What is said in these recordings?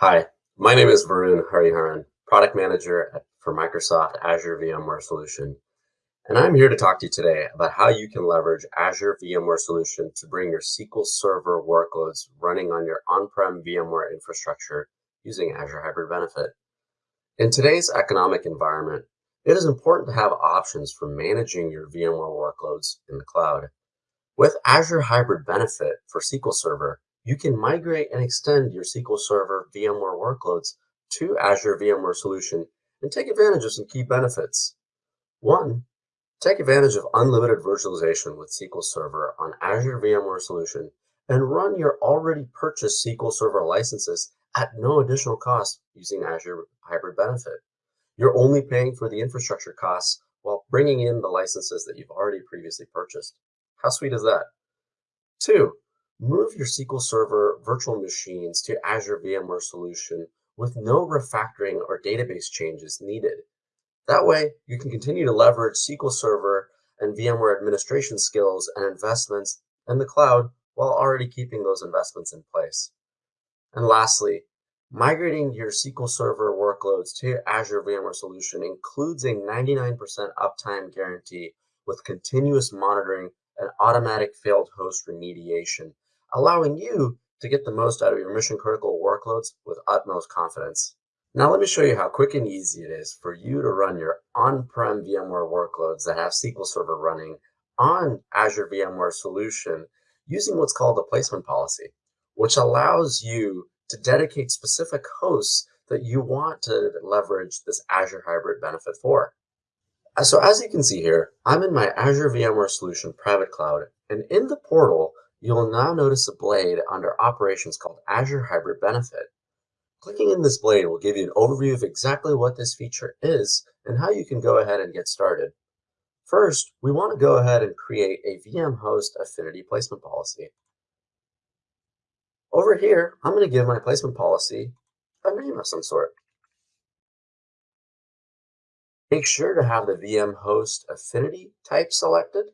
Hi, my name is Varun Hariharan, Product Manager at, for Microsoft Azure VMware Solution. And I'm here to talk to you today about how you can leverage Azure VMware Solution to bring your SQL Server workloads running on your on-prem VMware infrastructure using Azure Hybrid Benefit. In today's economic environment, it is important to have options for managing your VMware workloads in the cloud. With Azure Hybrid Benefit for SQL Server, you can migrate and extend your SQL Server VMware workloads to Azure VMware Solution and take advantage of some key benefits. One, take advantage of unlimited virtualization with SQL Server on Azure VMware Solution and run your already purchased SQL Server licenses at no additional cost using Azure Hybrid Benefit. You're only paying for the infrastructure costs while bringing in the licenses that you've already previously purchased. How sweet is that? Two, Move your SQL Server virtual machines to Azure VMware Solution with no refactoring or database changes needed. That way, you can continue to leverage SQL Server and VMware administration skills and investments in the cloud while already keeping those investments in place. And lastly, migrating your SQL Server workloads to Azure VMware Solution includes a 99% uptime guarantee with continuous monitoring and automatic failed host remediation allowing you to get the most out of your mission critical workloads with utmost confidence. Now let me show you how quick and easy it is for you to run your on-prem VMware workloads that have SQL Server running on Azure VMware Solution using what's called a placement policy, which allows you to dedicate specific hosts that you want to leverage this Azure Hybrid benefit for. So as you can see here, I'm in my Azure VMware Solution private cloud, and in the portal, You'll now notice a blade under Operations called Azure Hybrid Benefit. Clicking in this blade will give you an overview of exactly what this feature is and how you can go ahead and get started. First, we want to go ahead and create a VM host affinity placement policy. Over here, I'm going to give my placement policy a name of some sort. Make sure to have the VM host affinity type selected,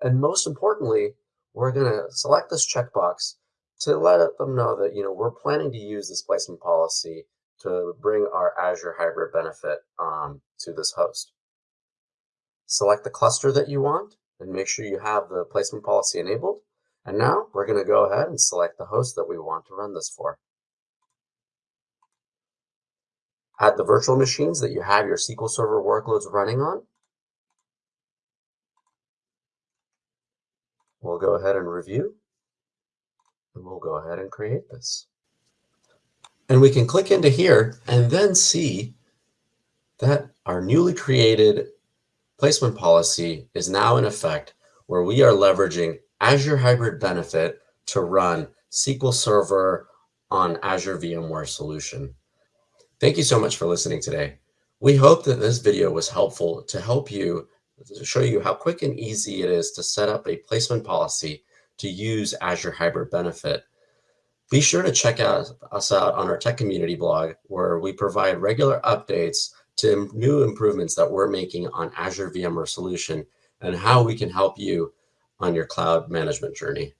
and most importantly, we're going to select this checkbox to let them know that, you know, we're planning to use this placement policy to bring our Azure Hybrid benefit um, to this host. Select the cluster that you want and make sure you have the placement policy enabled. And now we're going to go ahead and select the host that we want to run this for. Add the virtual machines that you have your SQL Server workloads running on We'll go ahead and review, and we'll go ahead and create this. And we can click into here and then see that our newly created placement policy is now in effect where we are leveraging Azure Hybrid Benefit to run SQL Server on Azure VMware Solution. Thank you so much for listening today. We hope that this video was helpful to help you to show you how quick and easy it is to set up a placement policy to use Azure Hybrid Benefit. Be sure to check out, us out on our tech community blog where we provide regular updates to new improvements that we're making on Azure VMware Solution and how we can help you on your cloud management journey.